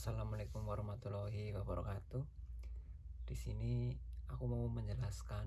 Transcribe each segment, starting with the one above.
Assalamualaikum warahmatullahi wabarakatuh. Di sini aku mau menjelaskan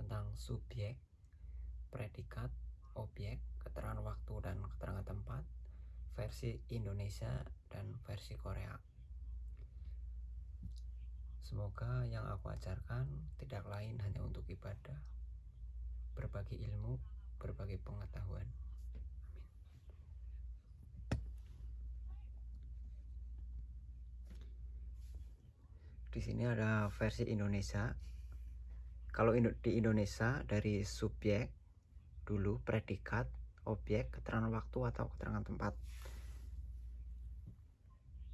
tentang subjek, predikat, objek, keterangan waktu dan keterangan tempat, versi Indonesia dan versi Korea. Semoga yang aku ajarkan tidak lain hanya untuk ibadah, berbagi ilmu, berbagi pengetahuan. Di sini ada versi Indonesia. Kalau di Indonesia dari subjek dulu predikat, objek, keterangan waktu atau keterangan tempat.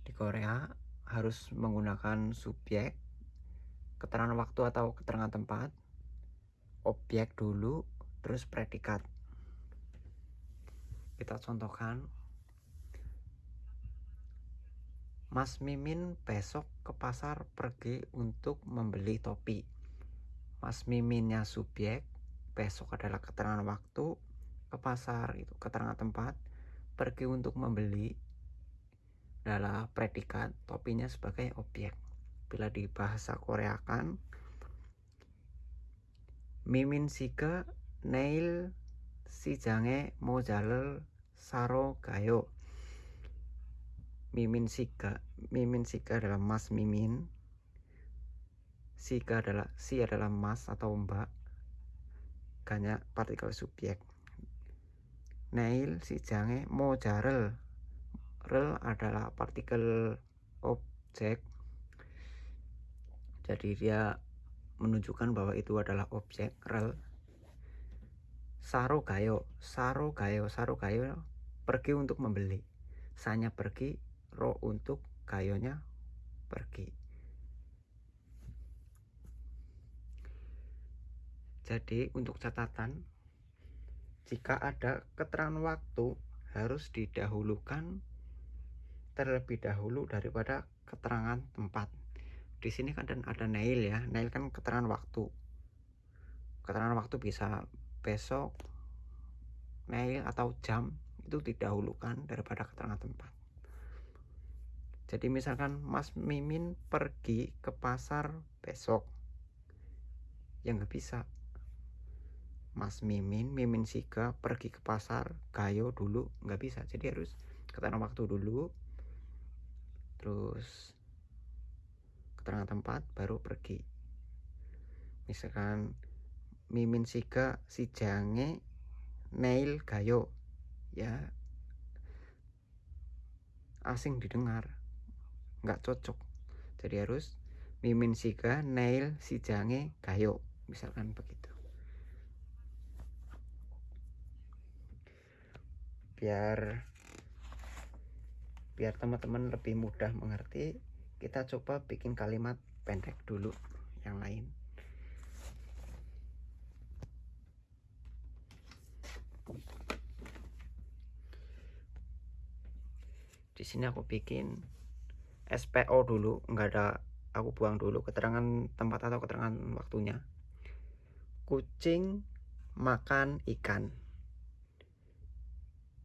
Di Korea harus menggunakan subjek, keterangan waktu atau keterangan tempat, objek dulu, terus predikat. Kita contohkan Mas Mimin besok ke pasar pergi untuk membeli topi. Mas Miminnya subjek, besok adalah keterangan waktu, ke pasar itu keterangan tempat, pergi untuk membeli adalah predikat, topinya sebagai objek. Bila di bahasa Korea kan, Mimin nail si jange mojaler saro gayo Mimin Sika. Mimin Sika adalah Mas Mimin. Sika adalah si adalah Mas atau Mbak. Ganya partikel subjek. Nail si jange mo jarel. Rel adalah partikel objek. Jadi dia menunjukkan bahwa itu adalah objek rel. Saro gayo, saro gayo, saro gayo pergi untuk membeli. Sanya pergi roh untuk kayonya pergi. Jadi untuk catatan, jika ada keterangan waktu harus didahulukan terlebih dahulu daripada keterangan tempat. Di sini kan ada nail ya, nail kan keterangan waktu. Keterangan waktu bisa besok, nail atau jam itu didahulukan daripada keterangan tempat. Jadi misalkan Mas Mimin pergi ke pasar besok. Ya nggak bisa. Mas Mimin, Mimin Sika pergi ke pasar, Gayo dulu nggak bisa. Jadi harus keterangan waktu dulu. Terus keterangan tempat baru pergi. Misalkan Mimin Sika si jange nail Gayo ya asing didengar nggak cocok. Jadi harus mimin sika nail si jange gayo misalkan begitu. Biar biar teman-teman lebih mudah mengerti kita coba bikin kalimat pendek dulu yang lain. Di sini aku bikin SPO dulu nggak ada aku buang dulu keterangan tempat atau keterangan waktunya. Kucing makan ikan.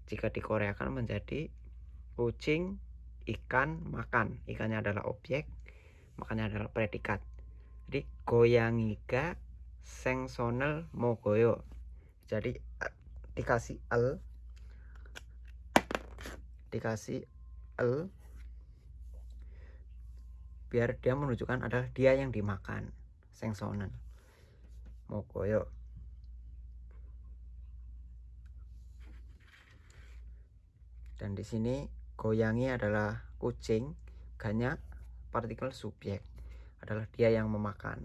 Jika dikoreakan menjadi kucing ikan makan. Ikannya adalah objek makanya adalah predikat. Jadi goyangiga sengsonel mogoyo. Jadi eh, dikasih el dikasih el biar dia menunjukkan adalah dia yang dimakan. Sengsonan. Mokoyo dan di sini goyangi adalah kucing ganya partikel subjek adalah dia yang memakan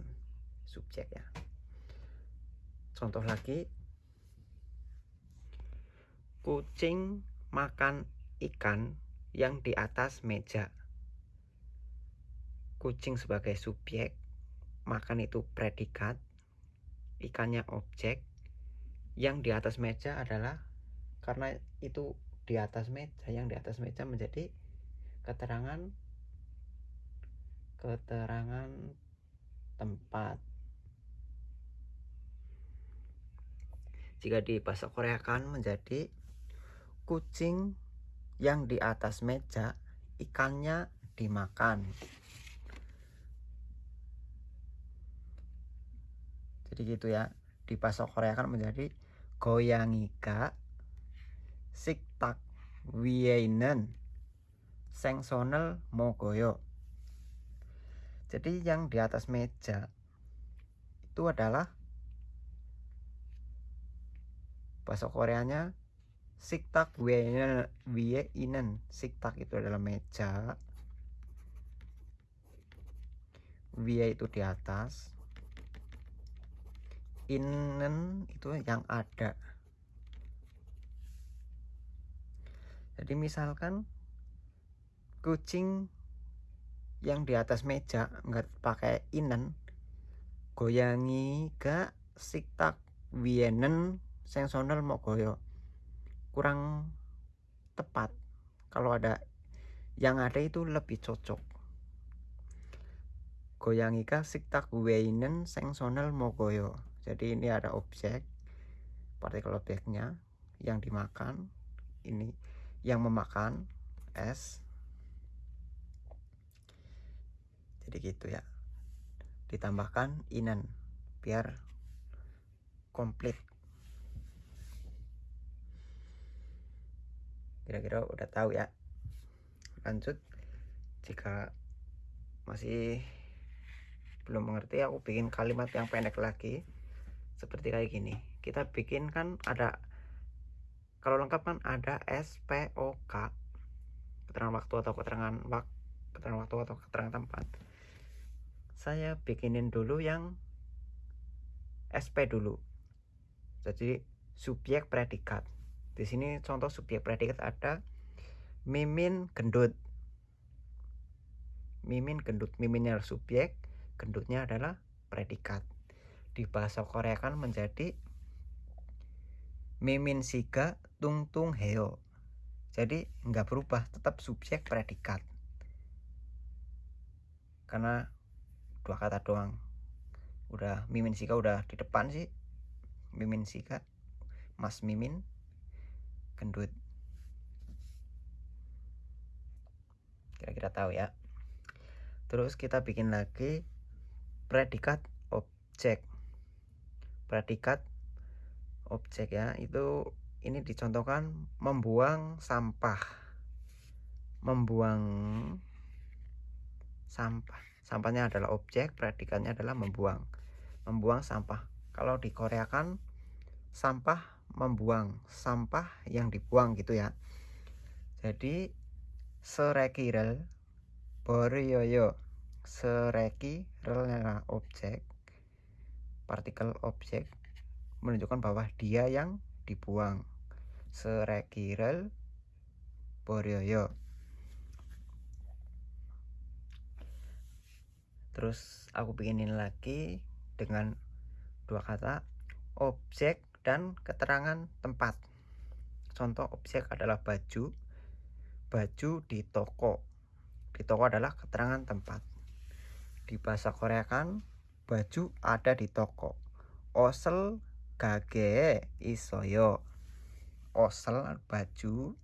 subjek ya. Contoh lagi. Kucing makan ikan yang di atas meja kucing sebagai subjek, makan itu predikat, ikannya objek, yang di atas meja adalah karena itu di atas meja, yang di atas meja menjadi keterangan keterangan tempat. Jika di bahasa Korea kan menjadi kucing yang di atas meja ikannya dimakan jadi gitu ya. Di bahasa Korea kan menjadi goyangika siktak wienen sengsonel mogoyo. Jadi yang di atas meja itu adalah bahasa Koreanya siktak wienen siktak itu adalah meja. Wie itu di atas inen itu yang ada. Jadi misalkan kucing yang di atas meja nggak pakai inen goyangi gak siktak wienen sengsonel mau goyo. Kurang tepat. Kalau ada yang ada itu lebih cocok. Goyangi gak siktak wienen sengsonel mau goyo jadi ini ada objek partikel objeknya yang dimakan ini yang memakan S jadi gitu ya. Ditambahkan inan biar komplit. Kira-kira udah tahu ya. Lanjut. Jika masih belum mengerti aku bikin kalimat yang pendek lagi seperti kayak gini. Kita bikin kan ada kalau lengkap kan ada SPOK keterangan waktu atau keterangan waktu keterangan waktu atau keterangan tempat. Saya bikinin dulu yang SP dulu. Jadi subjek predikat. Di sini contoh subjek predikat ada mimin gendut. Mimin gendut. Miminnya subjek gendutnya adalah predikat di bahasa Korea kan menjadi mimin siga tung tung heo. Jadi nggak berubah tetap subjek predikat. Karena dua kata doang. Udah mimin sika udah di depan sih. Mimin sika mas mimin gendut. Kira-kira tahu ya. Terus kita bikin lagi predikat objek predikat objek ya itu ini dicontohkan membuang sampah. Membuang sampah. Sampahnya adalah objek predikatnya adalah membuang. Membuang sampah. Kalau di Korea kan sampah membuang. Sampah yang dibuang gitu ya. Jadi serekirel boryoyo sereki relnya objek partikel objek menunjukkan bahwa dia yang dibuang. Serekirel boryoyo. Terus aku bikinin lagi dengan dua kata objek dan keterangan tempat. Contoh objek adalah baju. Baju di toko. Di toko adalah keterangan tempat. Di bahasa Korea kan baju ada di toko. Osel gage isoyo. Osel baju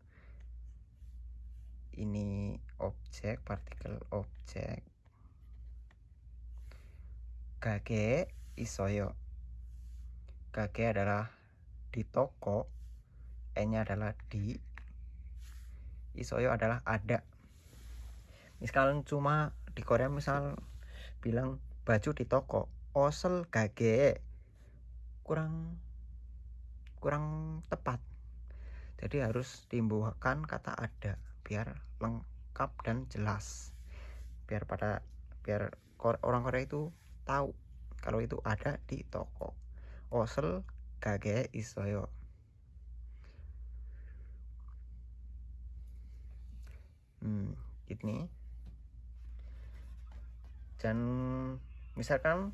ini objek partikel objek. Gage isoyo. Gage adalah di toko e nya adalah di. Isoyo adalah ada. Misalkan cuma di Korea misal bilang baju di toko osel gage. Kurang kurang tepat. Jadi harus timbulkan kata ada biar lengkap dan jelas. Biar pada biar orang Korea itu tahu kalau itu ada di toko. Osel gage isoyo. Hmm ini dan misalkan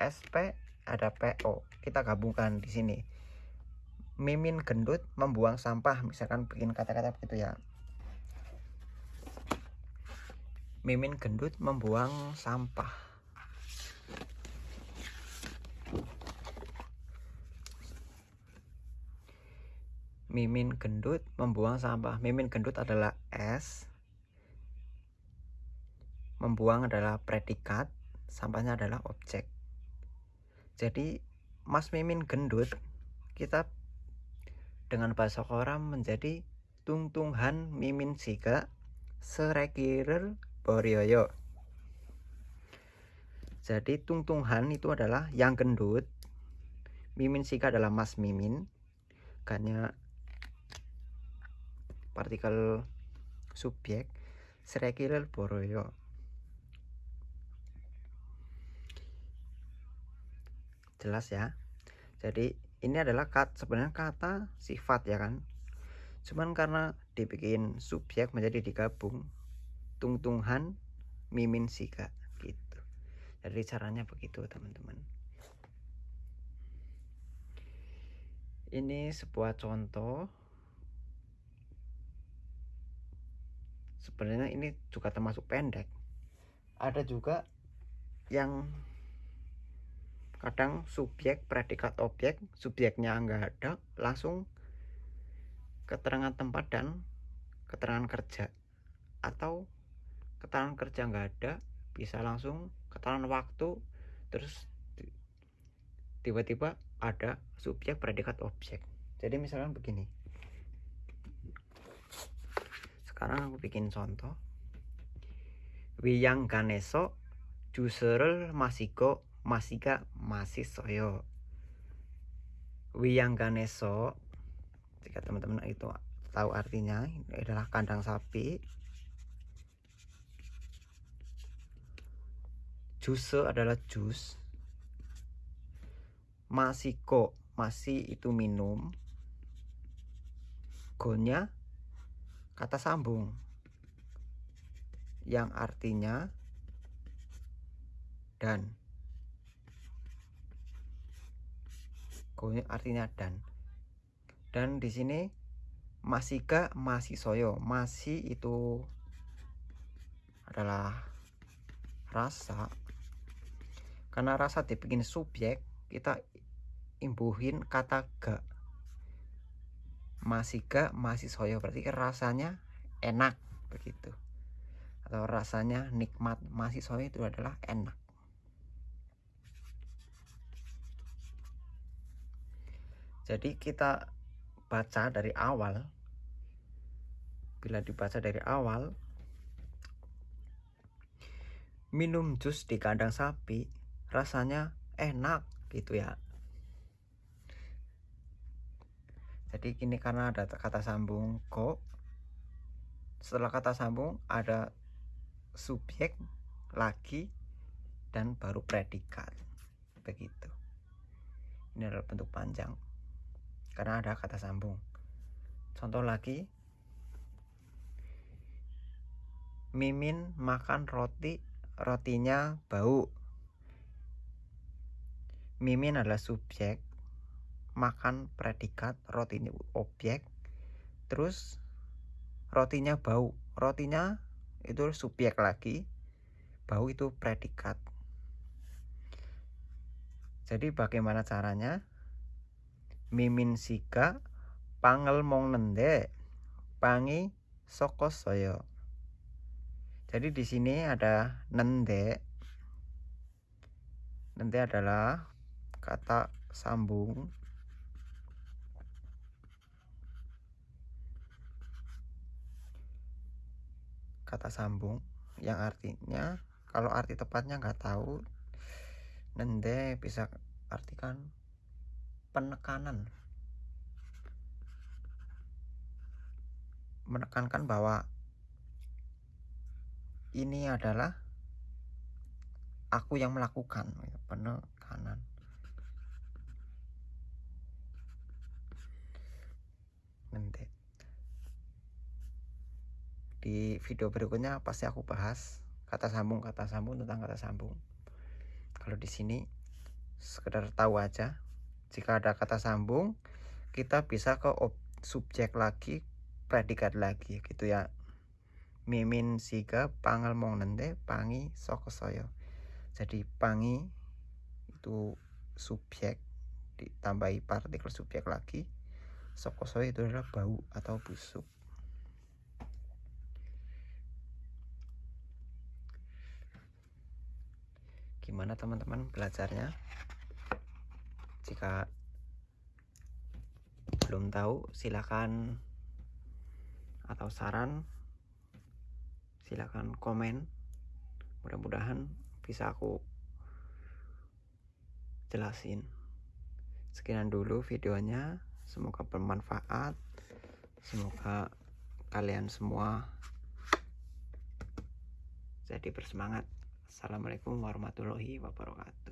SP ada PO kita gabungkan di sini. Mimin gendut membuang sampah misalkan bikin kata-kata begitu ya. Mimin gendut membuang sampah. Mimin gendut membuang sampah. Mimin gendut adalah S. Membuang adalah predikat sampahnya adalah objek. Jadi Mas Mimin gendut kita dengan bahasa koram menjadi tungtunghan mimin sika serekirer boryoyo. Jadi tungtunghan itu adalah yang gendut. Mimin sika adalah Mas Mimin. Karena partikel subjek serekirer boroyo jelas ya. Jadi ini adalah kat sebenarnya kata sifat ya kan. Cuman karena dibikin subjek menjadi digabung tungtunghan mimin sika gitu. Jadi caranya begitu teman-teman. Ini sebuah contoh. Sebenarnya ini juga termasuk pendek. Ada juga yang kadang subjek predikat objek subjeknya enggak ada langsung keterangan tempat dan keterangan kerja. Atau keterangan kerja enggak ada bisa langsung keterangan waktu terus tiba-tiba ada subjek predikat objek. Jadi misalnya begini. Sekarang aku bikin contoh. Wiyang ganeso juserel masiko masika masih soyo. Wiyang ganeso jika teman-teman itu tahu artinya ini adalah kandang sapi. Juse adalah jus. Masiko masih itu minum. Gonya kata sambung. Yang artinya dan artinya dan. Dan di sini masika masih soyo masih itu adalah rasa. Karena rasa dibikin subjek kita imbuhin kata ga. Masih ga masih soyo berarti rasanya enak begitu. Atau rasanya nikmat masih soyo itu adalah enak jadi kita baca dari awal bila dibaca dari awal minum jus di kandang sapi rasanya enak gitu ya. Jadi ini karena ada kata sambung kok setelah kata sambung ada subjek lagi dan baru predikat. Begitu. Ini adalah bentuk panjang karena ada kata sambung. Contoh lagi, Mimin makan roti, rotinya bau. Mimin adalah subjek, makan predikat, rotinya objek, terus rotinya bau. Rotinya itu subjek lagi, bau itu predikat. Jadi bagaimana caranya? Mimin sika pangel mong nende pangi soko soyo. Jadi di sini ada nende. Nende adalah kata sambung. Kata sambung yang artinya kalau arti tepatnya nggak tahu nende bisa artikan penekanan. Menekankan bahwa ini adalah aku yang melakukan penekanan. Nanti. Di video berikutnya pasti aku bahas kata sambung kata sambung tentang kata sambung. Kalau di sini sekedar tahu aja jika ada kata sambung kita bisa ke subjek lagi predikat lagi gitu ya. Mimin siga pangal mong nende pangi soko soyo jadi pangi itu subjek ditambahi partikel subjek lagi soko soyo itu adalah bau atau busuk. Gimana teman-teman belajarnya jika belum tahu silakan atau saran silakan komen. Mudah-mudahan bisa aku jelasin. Sekian dulu videonya. Semoga bermanfaat. Semoga kalian semua jadi bersemangat. Assalamualaikum warahmatullahi wabarakatuh